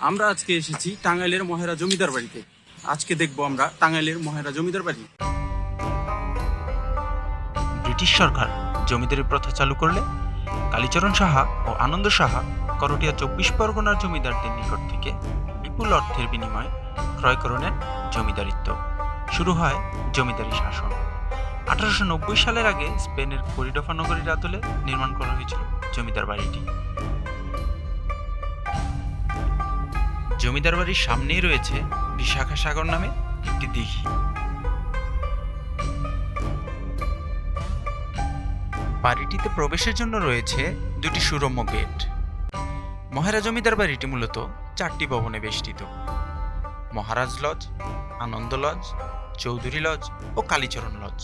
আমরা আজকে এসেছি টাঙ্গাইলের মহেরা জমিদার বাড়িতে। আজকে দেখব আমরা টাঙ্গাইলের মহেরা জমিদার বাড়ি। ব্রিটিশ সরকার জমিদারি প্রথা চালু করলে কালীচরণ সাহা ও আনন্দ সাহা করটিয়া চব্বিশ পরগনার জমিদারদের নিকট থেকে বিপুল অর্থের বিনিময়ে ক্রয় করে নেন জমিদারিত্ব। শুরু হয় জমিদারি শাসন। আঠারোশো নব্বই সালের আগে স্পেনের করিডফা নগরীর আদলে নির্মাণ করা হয়েছিল জমিদার বাড়িটি। জমিদার বাড়ির সামনেই রয়েছে বিশাখা সাগর নামে একটি দিঘি। বাড়িটিতে প্রবেশের জন্য রয়েছে দুটি সুরম্য গেট। মহারাজ জমিদার বাড়িটি মূলত চারটি ভবনে বেষ্টিত। Maharaj lodge, Anand lodge, Chowdhury lodge ও কালীচরণ লজ।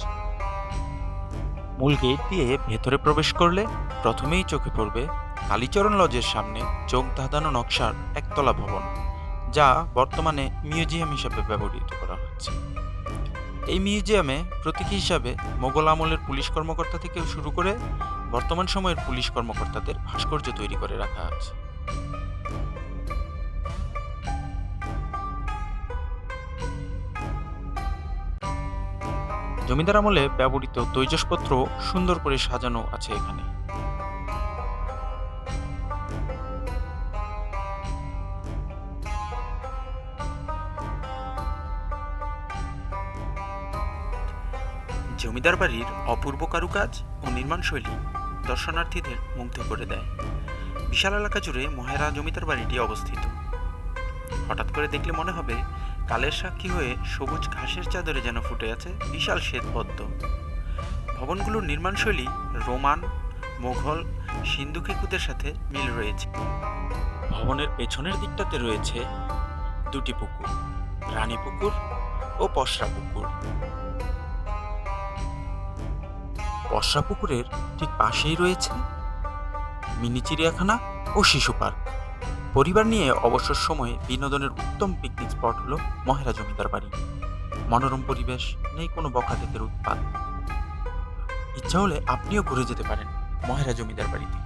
মূল গেট দিয়ে ভেতরে প্রবেশ করলে প্রথমেই চোখে পড়বে কালীচরণ লজের সামনে চোখ ধাঁধানো নকশার একতলা ভবন। যা বর্তমানে মিউজিয়াম হিসাবে ব্যবহৃত করা হচ্ছে। এই মিউজিয়ামে প্রতীকী হিসাবে মোগল আমলের পুলিশ কর্মকর্তা থেকে শুরু করে বর্তমান সময়ের পুলিশ কর্মকর্তাদের ভাস্কর্য তৈরি করে রাখা আছে। জমিদার আমলে ব্যবহৃত তৈজসপত্র সুন্দর করে সাজানো আছে এখানে। জমিদার বাড়ির অপূর্ব কারুকাজ ও নির্মাণশৈলী দর্শনার্থীদের মুগ্ধ করে দেয়। বিশাল এলাকা জুড়ে মহেরা জমিদার বাড়িটি অবস্থিত। হঠাৎ করে দেখলে মনে হবে, কালের সাক্ষী হয়ে সবুজ ঘাসের চাদরে যেন ফুটে আছে বিশাল শ্বেতপদ্ম। ভবনগুলোর নির্মাণশৈলী রোমান, মোঘল, সিন্ধু খেকুদের সাথে মিল রয়েছে। ভবনের পেছনের দিকটাতে রয়েছে দুটি পুকুর, রানী পুকুর ও পশরা পুকুর। পশরা পুকুরের ঠিক পাশেই রয়েছে মিনি চিড়িয়াখানা ও শিশু পার্ক। পরিবার নিয়ে অবসর সময়ে বিনোদনের উত্তম পিকনিক স্পট হলো মহেরা জমিদার বাড়ি। মনোরম পরিবেশ, নেই কোনো বকাধেতের উৎপাদ ইচ্ছা হলে আপনিও ঘুরে যেতে পারেন মহেরা জমিদার বাড়িতে।